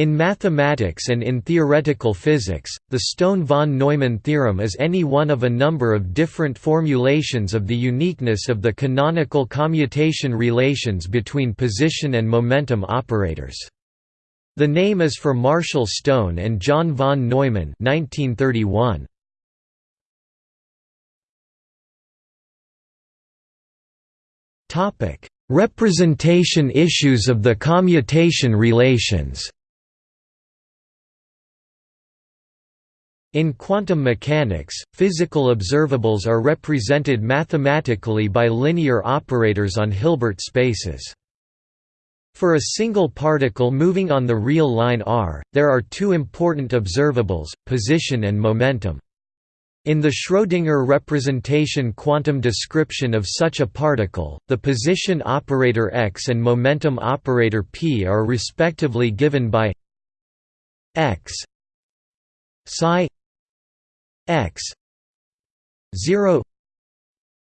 In mathematics and in theoretical physics, the Stone-von Neumann theorem is any one of a number of different formulations of the uniqueness of the canonical commutation relations between position and momentum operators. The name is for Marshall Stone and John von Neumann 1931. Representation issues of the commutation relations In quantum mechanics, physical observables are represented mathematically by linear operators on Hilbert spaces. For a single particle moving on the real line r, there are two important observables, position and momentum. In the Schrödinger representation quantum description of such a particle, the position operator x and momentum operator p are respectively given by x psi x 0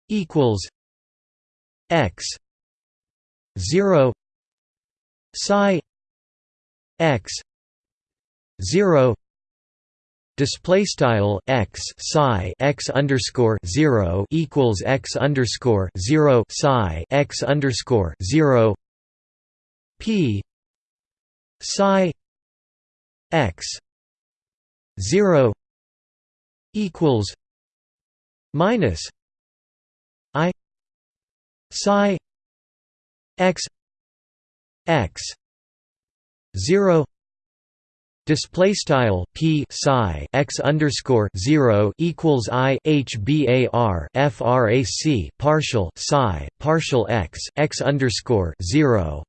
equals x 0 psi x 0 Display style x psi x underscore zero equals x underscore zero psi x underscore zero p psi x zero equals minus i psi x x 0 Display style p psi x underscore zero equals i h bar frac partial psi partial x x underscore zero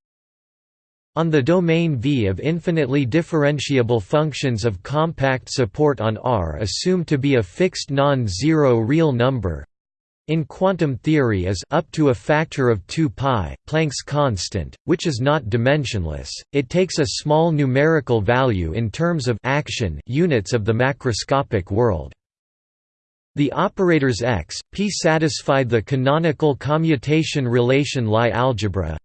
on the domain V of infinitely differentiable functions of compact support on R assumed to be a fixed non-zero real number in quantum theory is up to a factor of 2 pi, Planck's constant, which is not dimensionless. It takes a small numerical value in terms of action units of the macroscopic world. The operators x, p satisfy the canonical commutation relation Lie algebra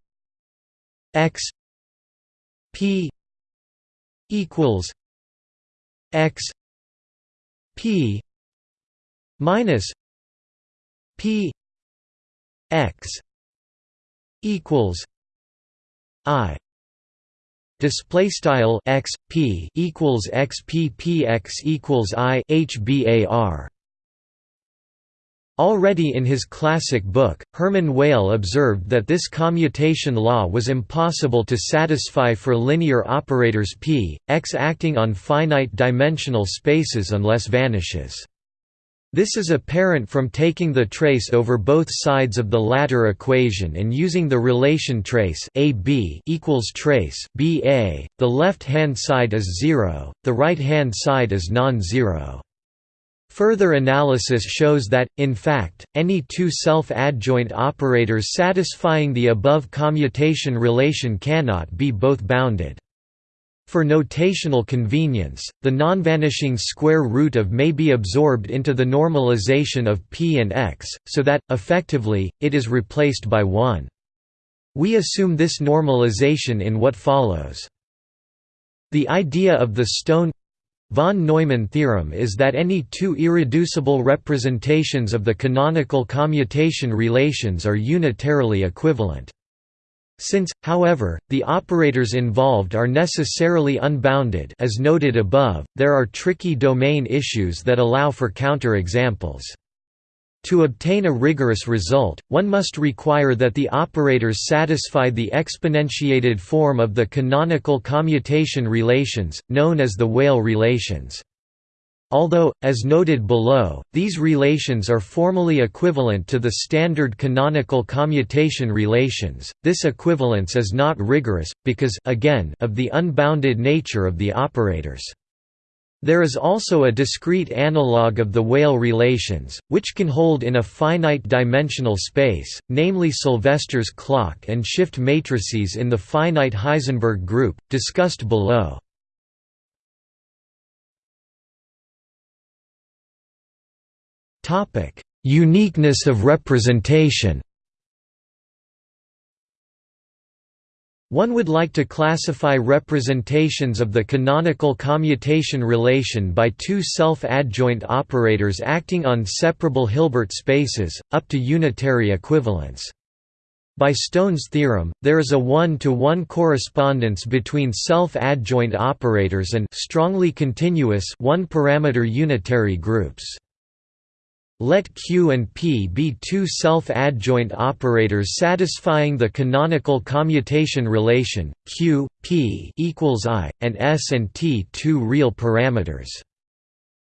x P equals X P minus P X equals I. Display style x p equals x p p x equals i h bar Already in his classic book, Hermann Weyl observed that this commutation law was impossible to satisfy for linear operators p, x acting on finite-dimensional spaces unless vanishes. This is apparent from taking the trace over both sides of the latter equation and using the relation trace AB equals trace BA. The left-hand side is zero, the right-hand side is non-zero. Further analysis shows that, in fact, any two self-adjoint operators satisfying the above commutation relation cannot be both bounded. For notational convenience, the nonvanishing square root of may be absorbed into the normalization of p and x, so that, effectively, it is replaced by 1. We assume this normalization in what follows. The idea of the stone Von Neumann theorem is that any two irreducible representations of the canonical commutation relations are unitarily equivalent. Since, however, the operators involved are necessarily unbounded as noted above, there are tricky domain issues that allow for counterexamples. To obtain a rigorous result, one must require that the operators satisfy the exponentiated form of the canonical commutation relations, known as the Weyl relations. Although, as noted below, these relations are formally equivalent to the standard canonical commutation relations, this equivalence is not rigorous, because again, of the unbounded nature of the operators. There is also a discrete analog of the Weyl relations, which can hold in a finite dimensional space, namely Sylvester's clock and shift matrices in the finite Heisenberg group, discussed below. Uniqueness of representation One would like to classify representations of the canonical commutation relation by two self-adjoint operators acting on separable Hilbert spaces, up to unitary equivalence. By Stone's theorem, there is a one-to-one -one correspondence between self-adjoint operators and strongly continuous one-parameter unitary groups. Let Q and P be two self-adjoint operators satisfying the canonical commutation relation, Q, P equals I, and S and T two real parameters.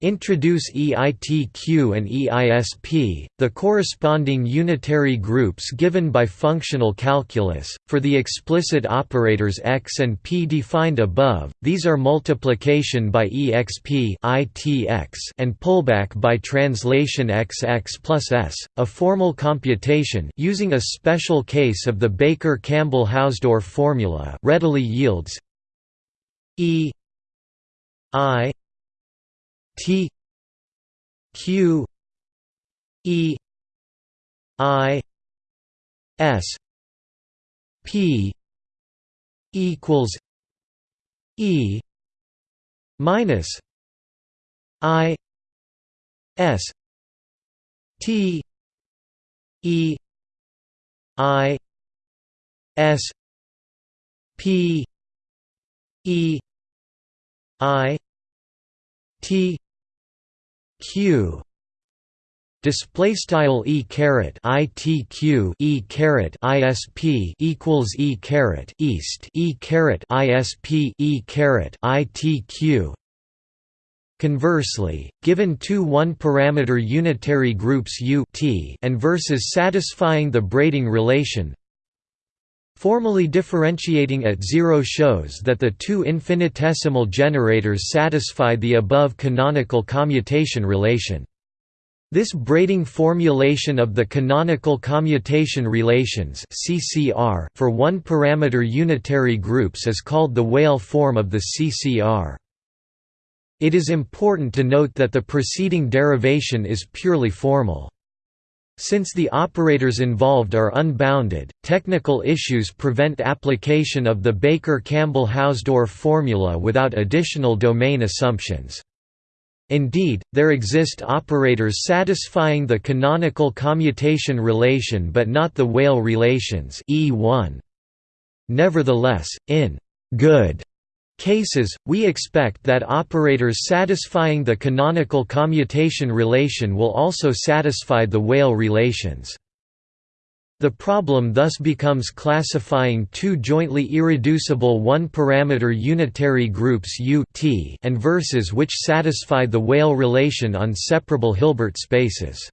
Introduce EITQ and EISP, the corresponding unitary groups given by functional calculus, for the explicit operators x and p defined above, these are multiplication by exp and pullback by translation XX plus s. A formal computation using a special case of the Baker-Campbell-Hausdorff formula readily yields E I T Q E I S P equals E minus I S T E I S P E I T q. Display style e caret itq e caret isp equals e caret east e caret isp e caret itq Conversely, given two one-parameter unitary groups U t and versus satisfying the braiding relation, Formally differentiating at zero shows that the two infinitesimal generators satisfy the above canonical commutation relation. This braiding formulation of the canonical commutation relations (CCR) for one-parameter unitary groups is called the Weyl form of the CCR. It is important to note that the preceding derivation is purely formal. Since the operators involved are unbounded, technical issues prevent application of the Baker-Campbell-Hausdorff formula without additional domain assumptions. Indeed, there exist operators satisfying the canonical commutation relation but not the Weyl relations E1. Nevertheless, in good cases, we expect that operators satisfying the canonical commutation relation will also satisfy the Weyl relations. The problem thus becomes classifying two jointly irreducible one-parameter unitary groups U t and verses which satisfy the Weyl relation on separable Hilbert spaces.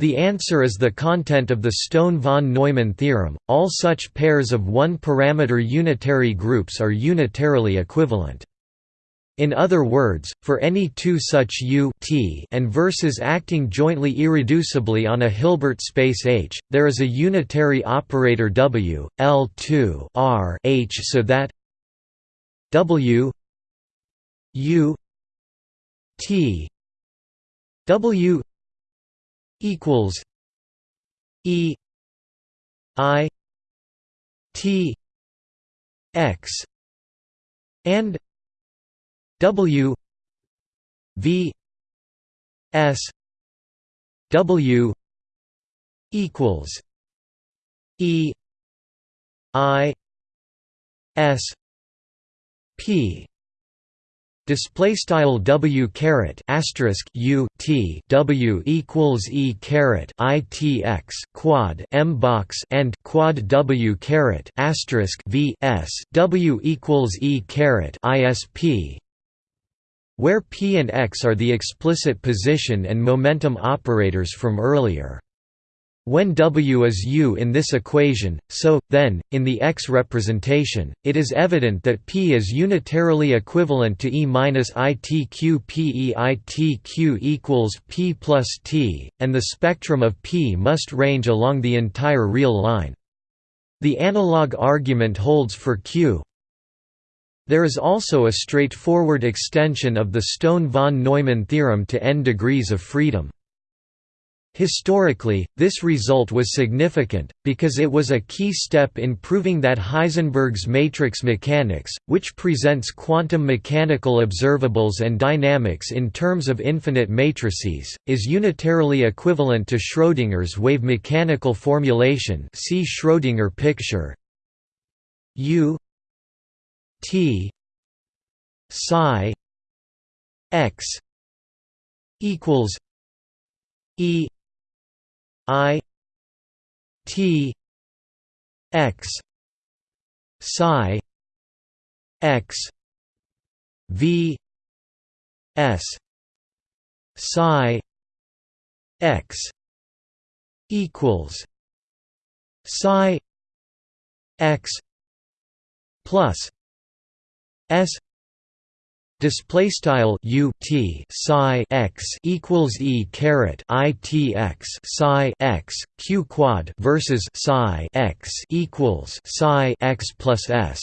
The answer is the content of the Stone-von Neumann theorem, all such pairs of one-parameter unitary groups are unitarily equivalent. In other words, for any two such U t and verses acting jointly irreducibly on a Hilbert space H, there is a unitary operator W, L2 R H so that W U T W equals E I T X and W V S W equals E I S P Display style W caret asterisk U T W equals E caret I T X quad M box and quad W caret asterisk V S W equals E caret ISP where P and X are the explicit position and momentum operators from earlier. When W is U in this equation, so, then, in the X representation, it is evident that P is unitarily equivalent to E minus ITQ PEITQ equals P plus T, and the spectrum of P must range along the entire real line. The analog argument holds for Q. There is also a straightforward extension of the Stone-von Neumann theorem to n degrees of freedom. Historically, this result was significant, because it was a key step in proving that Heisenberg's matrix mechanics, which presents quantum mechanical observables and dynamics in terms of infinite matrices, is unitarily equivalent to Schrödinger's wave mechanical formulation. See Schrödinger picture. U T psi x equals E I T X psi X V S psi X equals psi X plus S Display style u t psi x equals e caret i t x psi x q quad versus psi x equals psi x plus s.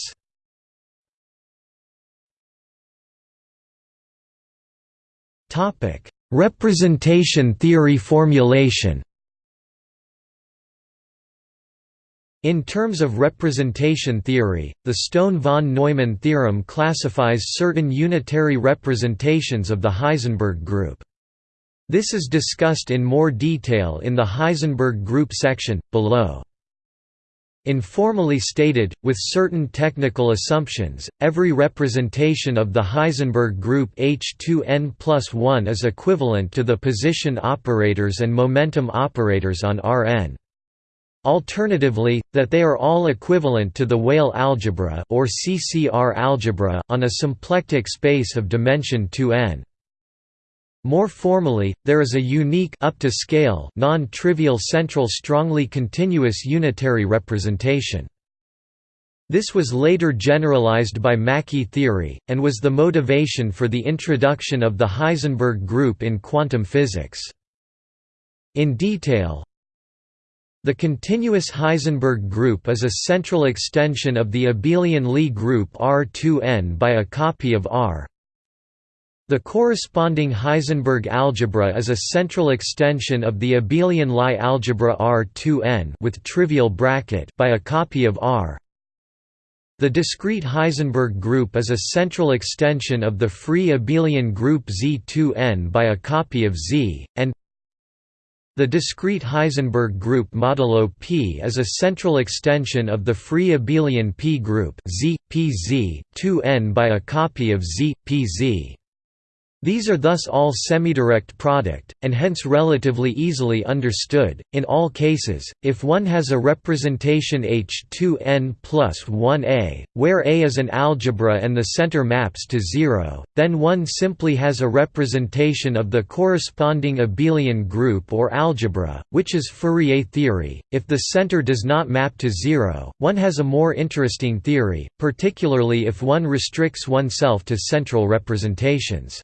Topic: Representation theory formulation. In terms of representation theory, the Stone-von Neumann theorem classifies certain unitary representations of the Heisenberg group. This is discussed in more detail in the Heisenberg group section, below. Informally stated, with certain technical assumptions, every representation of the Heisenberg group H2n plus 1 is equivalent to the position operators and momentum operators on Rn. Alternatively, that they are all equivalent to the Weyl algebra or CCR algebra on a symplectic space of dimension 2n. More formally, there is a unique up to scale non-trivial central strongly continuous unitary representation. This was later generalized by Mackey theory, and was the motivation for the introduction of the Heisenberg group in quantum physics. In detail, the continuous Heisenberg group is a central extension of the abelian Lie group R2n by a copy of R. The corresponding Heisenberg algebra is a central extension of the abelian Lie algebra R2n with trivial bracket by a copy of R. The discrete Heisenberg group is a central extension of the free abelian group Z2n by a copy of Z, and the discrete Heisenberg group modulo P is a central extension of the free abelian P group Z, PZ, 2n by a copy of Z, PZ. These are thus all semidirect product, and hence relatively easily understood. In all cases, if one has a representation H2n plus 1a, where A is an algebra and the center maps to zero, then one simply has a representation of the corresponding abelian group or algebra, which is Fourier theory. If the center does not map to zero, one has a more interesting theory, particularly if one restricts oneself to central representations.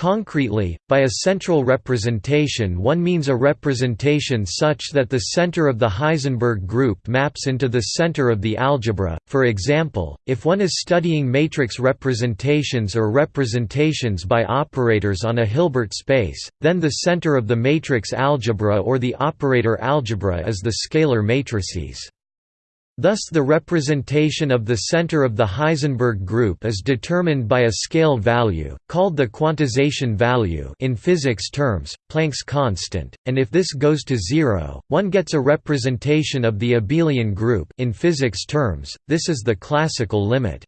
Concretely, by a central representation one means a representation such that the center of the Heisenberg group maps into the center of the algebra. For example, if one is studying matrix representations or representations by operators on a Hilbert space, then the center of the matrix algebra or the operator algebra is the scalar matrices. Thus the representation of the center of the Heisenberg group is determined by a scale value, called the quantization value in physics terms, Planck's constant, and if this goes to zero, one gets a representation of the abelian group in physics terms, this is the classical limit.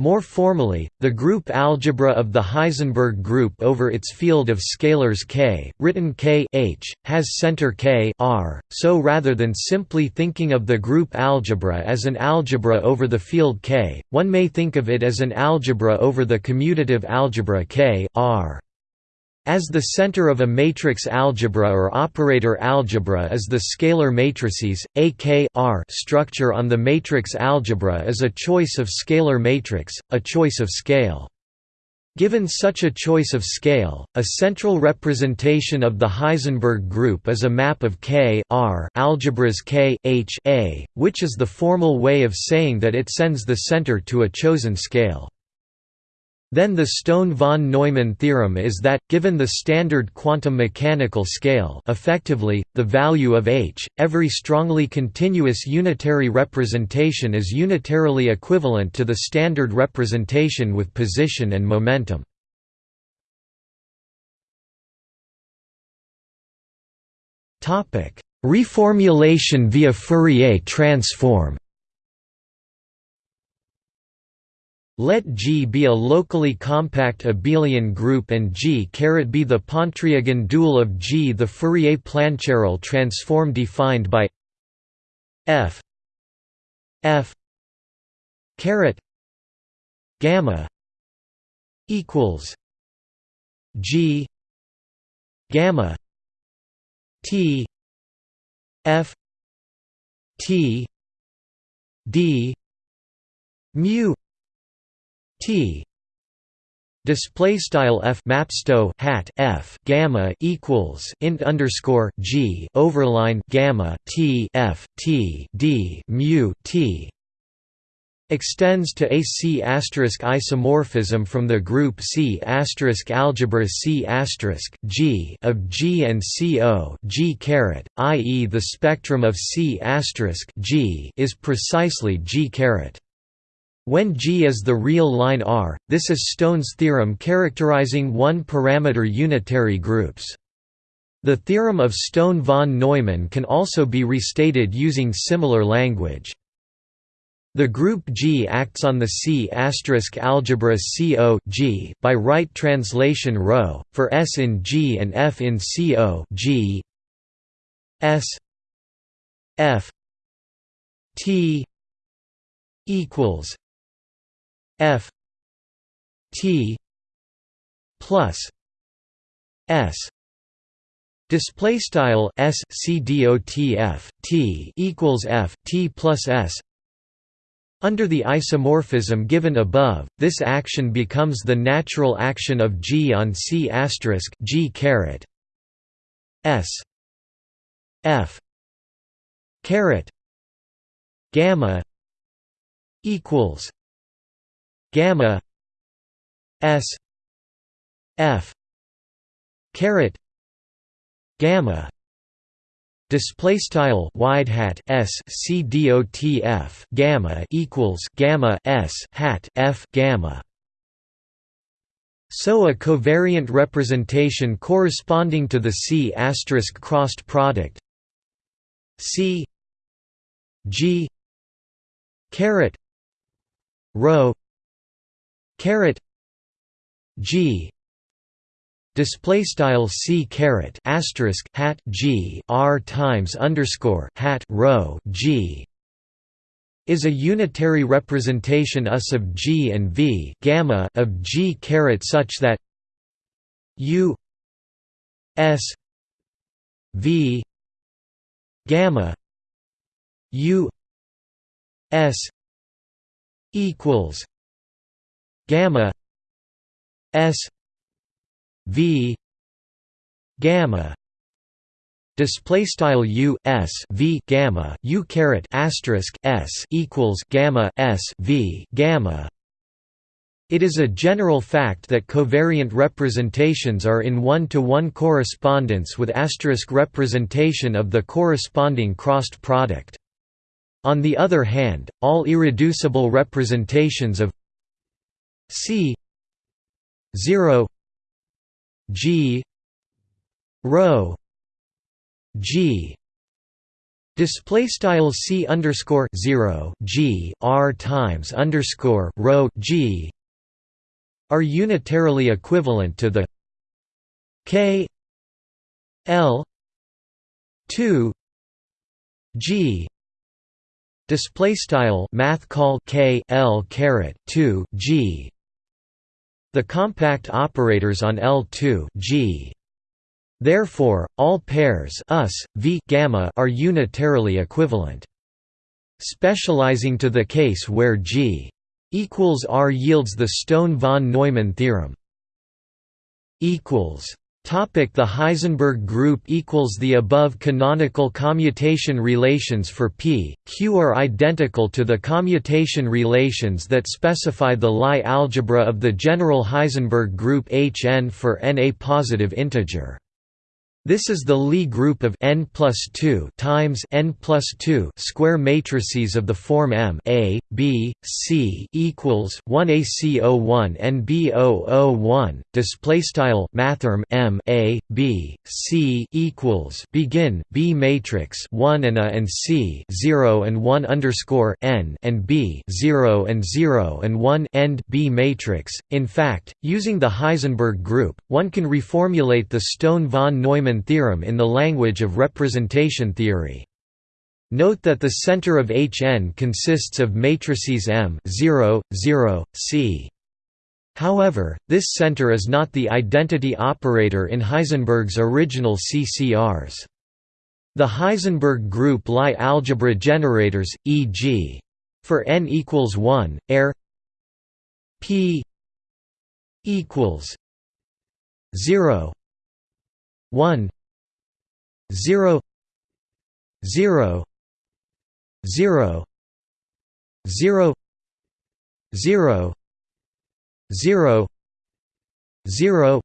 More formally, the group algebra of the Heisenberg group over its field of scalars K, written K H, has center K R, so rather than simply thinking of the group algebra as an algebra over the field K, one may think of it as an algebra over the commutative algebra K R. As the center of a matrix algebra or operator algebra is the scalar matrices, A K R structure on the matrix algebra is a choice of scalar matrix, a choice of scale. Given such a choice of scale, a central representation of the Heisenberg group is a map of K R algebras K H A, which is the formal way of saying that it sends the center to a chosen scale. Then the Stone-von Neumann theorem is that, given the standard quantum mechanical scale effectively, the value of h, every strongly continuous unitary representation is unitarily equivalent to the standard representation with position and momentum. Reformulation via Fourier transform Let G be a locally compact abelian group and G be the Pontryagin dual of G. The Fourier-Plancherel transform defined by f f caret gamma equals G gamma T F T D mu T display style f mapsto hat f gamma equals int underscore g overline gamma t f t d mu t extends to a C asterisk isomorphism from the group C asterisk algebra C G of G and CO G caret, i.e. the spectrum of C G is precisely G caret. When G is the real line R, this is Stone's theorem characterizing one-parameter unitary groups. The theorem of Stone von Neumann can also be restated using similar language. The group G acts on the C algebra CO G by right translation ρ, for S in G and F in CO G S F T equals F T plus S. Display style S C D O T F T equals F T plus S. Under the isomorphism given above, this action becomes the natural action of G on C asterisk G caret S. F caret gamma equals gamma s f caret gamma display style wide hat s c dot f gamma equals gamma s hat f gamma. So a covariant representation corresponding to the C asterisk crossed product C G caret rho caret G. Display style C caret asterisk hat G R times underscore hat rho G is a unitary representation us of G and V gamma of G caret such that U S V gamma U S equals gamma s v gamma display style u s v gamma u caret asterisk s equals gamma s v gamma it is a general fact that covariant representations are in one-to-one -one correspondence with asterisk representation of the corresponding crossed product. On the other hand, all irreducible representations of C 0 G rho G Display style C underscore zero G R times underscore rho G are unitarily equivalent to the K L two G display style math call K L caret two G the compact operators on L2 G. Therefore, all pairs us, v gamma are unitarily equivalent. Specializing to the case where G equals R yields the Stone von Neumann theorem. equals The Heisenberg group equals the above canonical commutation relations for P, Q are identical to the commutation relations that specify the Lie algebra of the general Heisenberg group Hn for n a positive integer. This is the Lie group of n plus 2 times n plus 2 square matrices of the form M A B C equals 1 AC01 and B001. Display style mathrm M A B C equals begin B matrix 1 and A and C 0 and 1 underscore n and B 0 and 0 and 1 end B matrix. In fact, using the Heisenberg group, one can reformulate the Stone von Neumann Neumann theorem in the language of representation theory. Note that the center of Hn consists of matrices M 0, 0, C. However, this center is not the identity operator in Heisenberg's original CCRs. The Heisenberg group Lie algebra generators, e.g. for n equals 1, air p equals 0 one zero zero zero zero zero zero zero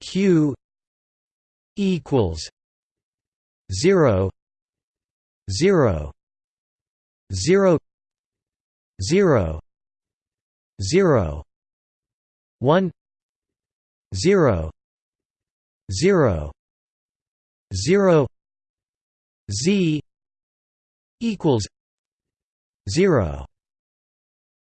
q equals zero zero zero zero zero one zero zero zero z equals zero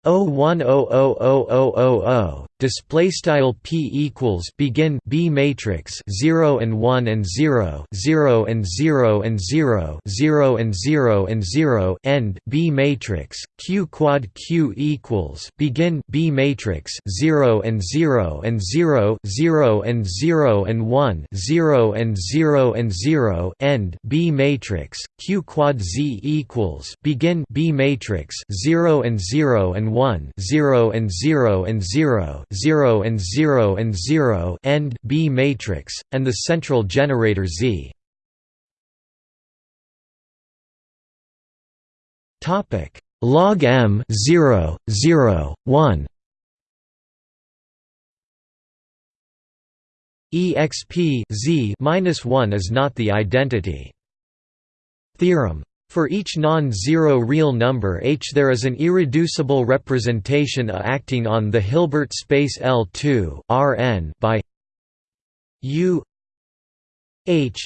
O one O O O O O O display style p equals begin b matrix 0 and 1 and 0 0 and 0 and 0 0 and 0 and 0 end b matrix q quad q equals begin b matrix 0 and 0 and 0 0 and 0 and 1 0 and 0 and 0 end b matrix q quad z equals begin b matrix 0 and 0 and 1 0 and 0 and 0 0 and 0 and 0 end B matrix, and the central generator Z. Topic. Log M 0 0 1 exp z minus 1 is not the identity. Theorem for each non-zero real number H there is an irreducible representation A acting on the Hilbert space L2 Rn by U H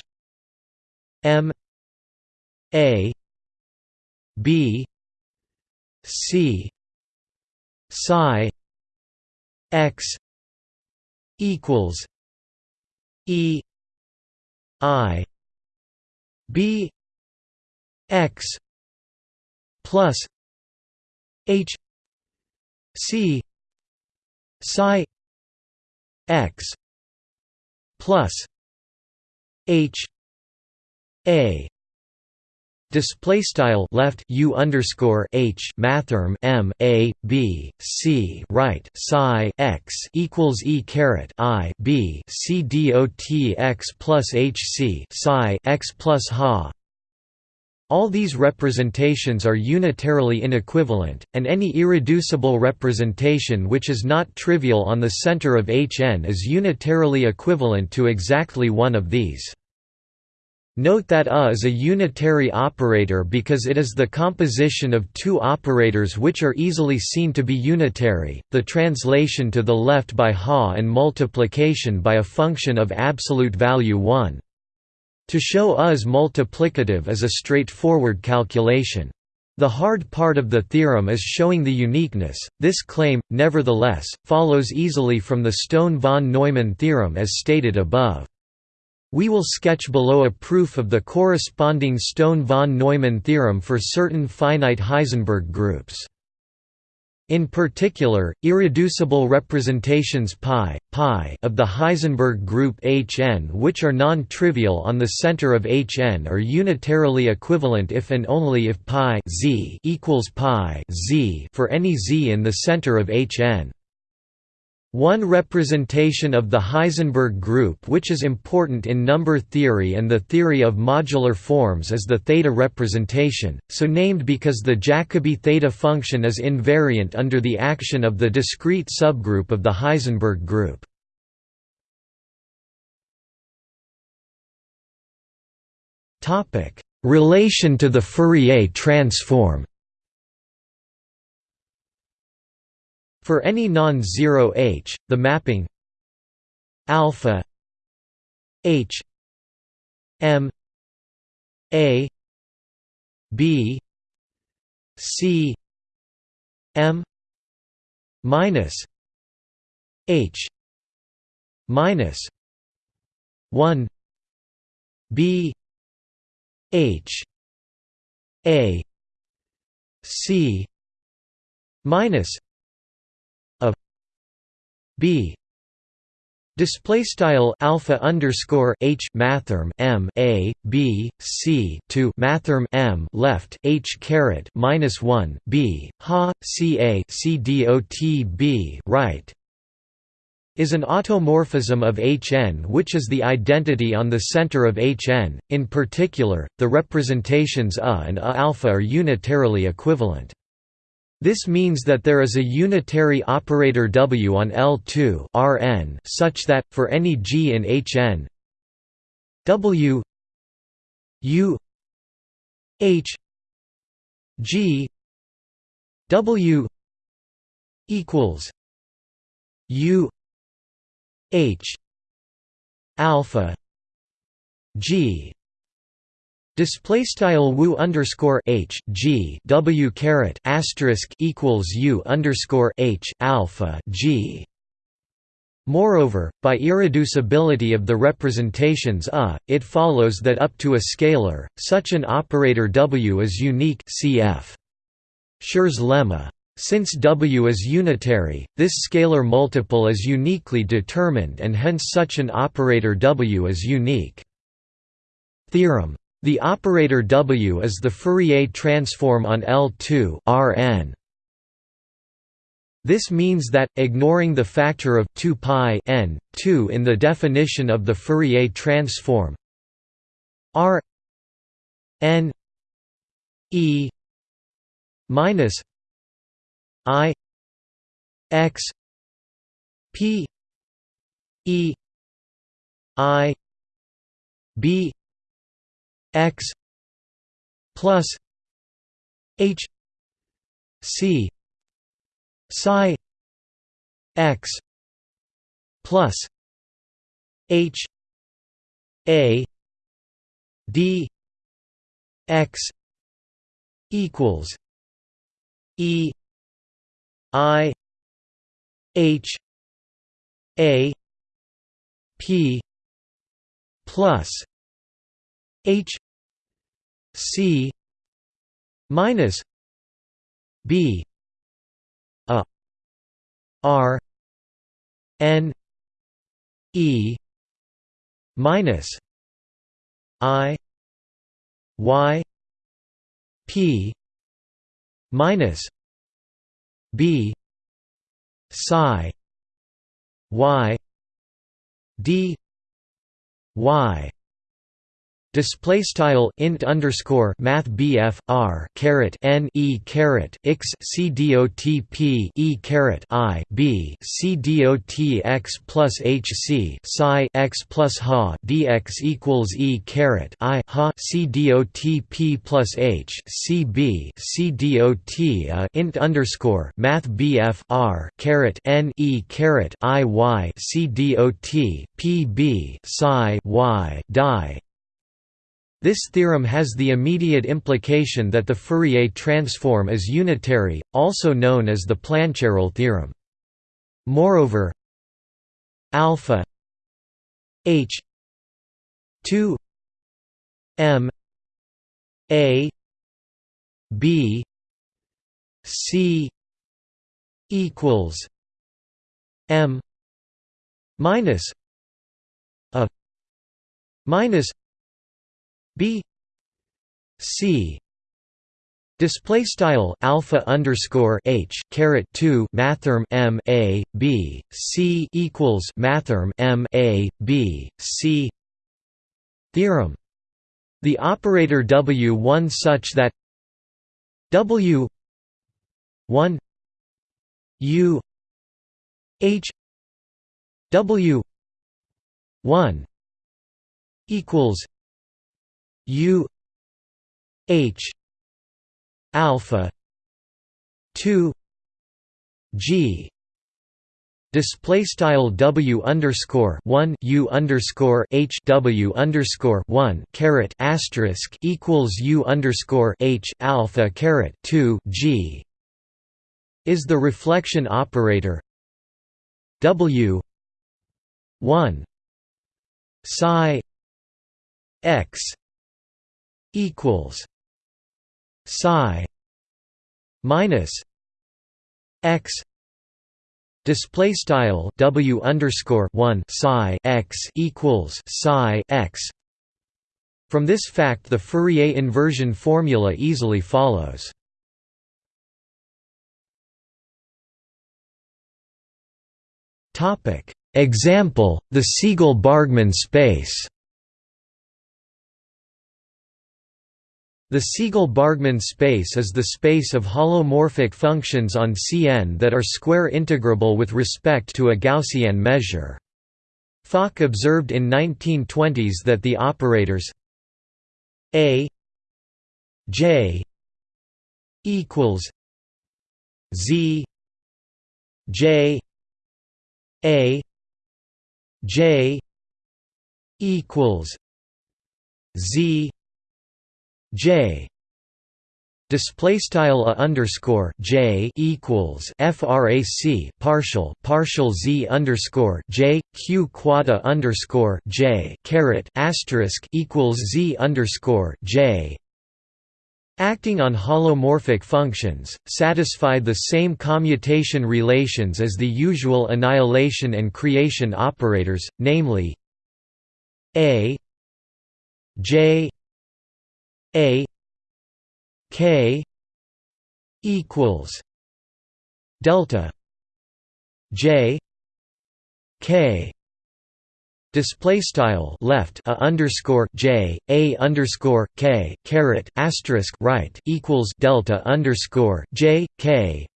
M A B C psi x equals E I B x plus h c psi x plus h a. Display style left u underscore h mathrm m a b c right psi x equals e caret i b c dot x plus h c psi x plus ha all these representations are unitarily inequivalent, and any irreducible representation which is not trivial on the center of Hn is unitarily equivalent to exactly one of these. Note that A is a unitary operator because it is the composition of two operators which are easily seen to be unitary, the translation to the left by Ha and multiplication by a function of absolute value 1. To show is multiplicative is a straightforward calculation. The hard part of the theorem is showing the uniqueness. This claim, nevertheless, follows easily from the Stone von Neumann theorem as stated above. We will sketch below a proof of the corresponding Stone von Neumann theorem for certain finite Heisenberg groups. In particular, irreducible representations pi, pi of the Heisenberg group Hn which are non-trivial on the center of Hn are unitarily equivalent if and only if pi z equals pi z for any z in the center of Hn. One representation of the Heisenberg group which is important in number theory and the theory of modular forms is the theta representation, so named because the Jacobi theta function is invariant under the action of the discrete subgroup of the Heisenberg group. Relation to the Fourier transform For any non-zero h, the mapping alpha h m a b c m minus h minus 1 b h a c minus b Display style alpha underscore h mathrm m a b c to mathrm m left h caret minus one b ha c a c dot b right is an automorphism of Hn which is the identity on the center of Hn. In particular, the representations A and A alpha are unitarily equivalent. This means that there is a unitary operator W on L2 Rn such that, for any G in Hn W U H G W equals U H alpha G Display style wu underscore h g w caret asterisk equals u underscore h alpha g. Moreover, by irreducibility of the representations a, it follows that up to a scalar, such an operator w is unique. Cf. Schur's lemma. Since W is unitary, this scalar multiple is uniquely determined and hence such an operator W is unique. Theorem the operator W is the Fourier transform on L2 Rn. This means that, ignoring the factor of 2 pi n, 2 in the definition of the Fourier transform R n e minus i x p e i b x plus h c psi x plus h a d x equals e i h a p plus H C minus B a R N E minus I Y P minus B psi Y D Y Display style int underscore math bf r caret n e caret x c dot p e caret i b c dot x plus h c psi x plus ha dx equals e caret i ha c p plus h c b c dot a int underscore math bf r caret n e caret i y c dot p b psi y die this theorem has the immediate implication that the Fourier transform is unitary, also known as the Plancherel theorem. Moreover, alpha h 2 m a b c equals m minus a minus B C Display style alpha underscore h caret two mathrm m a b c equals mathrm m a b c theorem. The operator w one such that w one u h w one equals u h alpha 2 g display style w underscore 1 u underscore h w underscore 1 caret asterisk equals u underscore h alpha caret 2 g is the reflection operator. W 1 psi x equals psi minus x display style w underscore 1 psi x equals psi x. From this fact the Fourier inversion formula easily follows. Topic. Example the Siegel-Bargmann space The Siegel-Bargmann space is the space of holomorphic functions on Cn that are square integrable with respect to a Gaussian measure. Fock observed in 1920s that the operators a j equals z j a j equals z J. Display style a underscore J equals frac partial partial Z underscore J Q quad underscore J caret asterisk equals Z underscore J. Acting on holomorphic functions, satisfy the same commutation relations as the usual annihilation and creation operators, namely A J a K equals delta J K Display style left a underscore J a underscore K caret asterisk right equals delta underscore J K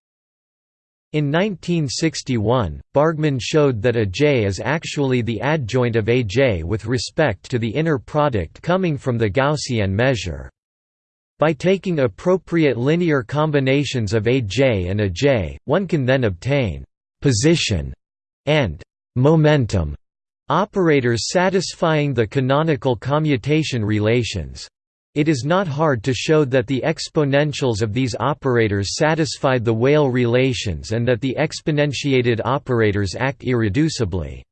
in 1961, Bargmann showed that a J is actually the adjoint of a J with respect to the inner product coming from the Gaussian measure. By taking appropriate linear combinations of a J and a J, one can then obtain «position» and «momentum» operators satisfying the canonical commutation relations. It is not hard to show that the exponentials of these operators satisfy the Weyl relations and that the exponentiated operators act irreducibly.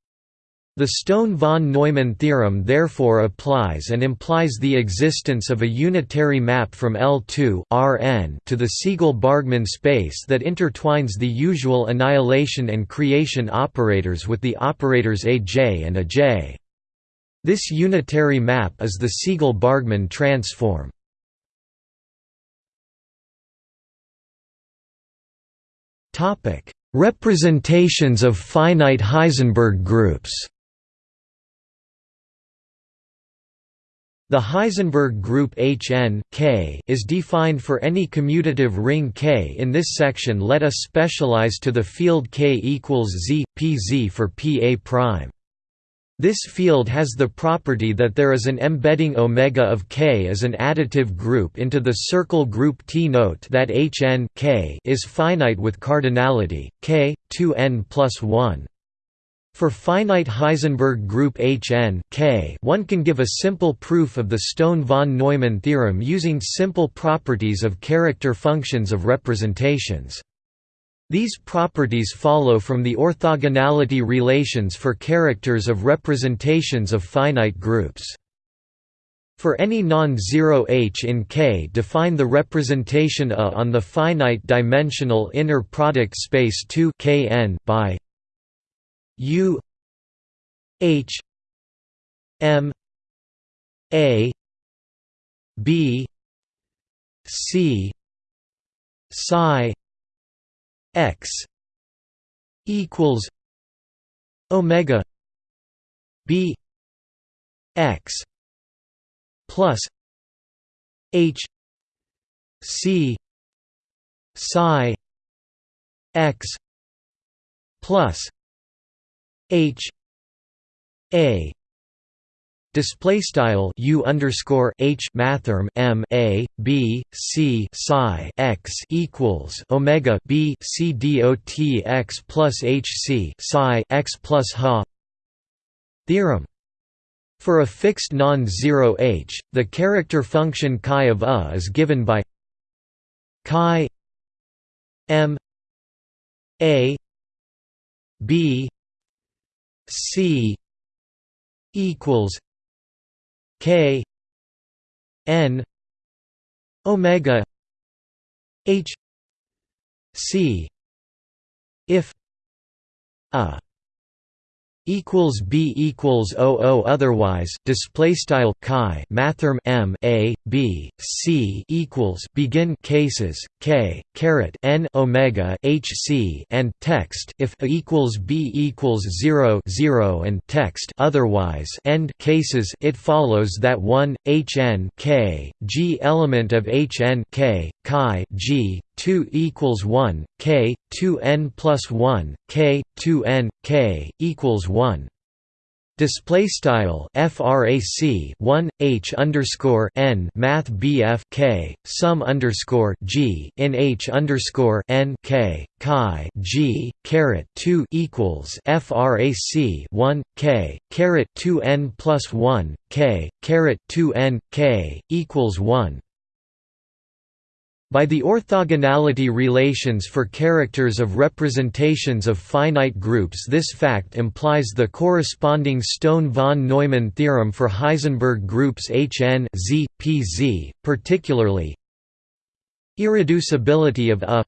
The Stone-von Neumann theorem therefore applies and implies the existence of a unitary map from L2 Rn to the Siegel-Bargmann space that intertwines the usual annihilation and creation operators with the operators aj and aj. This unitary map is the Siegel-Bargmann transform. Representations of finite Heisenberg groups The Heisenberg group Hn K is defined for any commutative ring K. In this section, let us specialize to the field K equals Z, Pz for Pa'. This field has the property that there is an embedding omega of K as an additive group into the circle group T. Note that Hn K is finite with cardinality K 2n plus 1. For finite Heisenberg group Hn K, one can give a simple proof of the Stone-von Neumann theorem using simple properties of character functions of representations. These properties follow from the orthogonality relations for characters of representations of finite groups. For any non-zero H in K define the representation A on the finite-dimensional inner product space 2 Kn by U H M A B C psi x equals omega b x plus h c psi x plus h a Display style u underscore h mathrm m a b c psi x equals omega b c dot x plus h c psi x plus ha theorem. For a fixed non-zero h, the character function chi of a is given by chi m a b c equals k n omega h c if a equals b equals 00 otherwise display style chi mathrm m a b c equals begin cases k caret n omega h c and text if a equals b equals 0 0 and text otherwise end cases it follows that 1 h n k g element of h n k chi g 2 equals 1 k 2 n plus 1 k 2 n k equals 1 Display style frac 1 h underscore n math bf k sum underscore g in h underscore n k chi g caret 2 equals frac 1 k caret 2 n plus 1 k caret 2 n k equals 1 by the orthogonality relations for characters of representations of finite groups this fact implies the corresponding Stone-von Neumann theorem for Heisenberg groups Hn Z, Pz, particularly irreducibility of A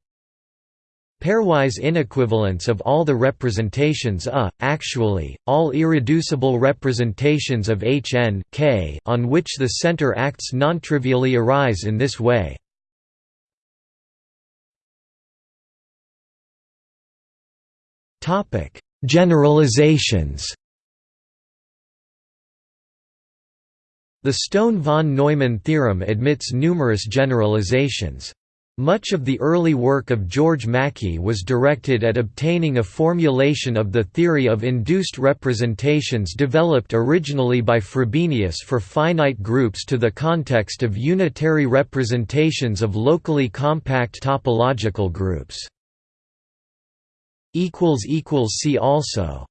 pairwise inequivalence of all the representations A, actually, all irreducible representations of Hn K on which the center acts nontrivially arise in this way. Topic: Generalizations. The Stone-von Neumann theorem admits numerous generalizations. Much of the early work of George Mackey was directed at obtaining a formulation of the theory of induced representations developed originally by Frobenius for finite groups to the context of unitary representations of locally compact topological groups. See also